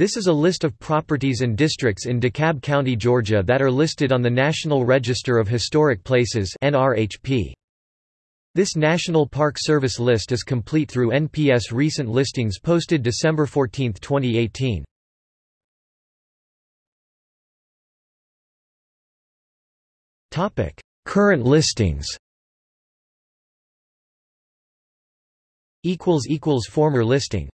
This is a list of properties and districts in DeKalb County, Georgia that are listed on the National Register of Historic Places This National Park Service list is complete through NPS recent listings posted December 14, 2018. Current listings. Former listing.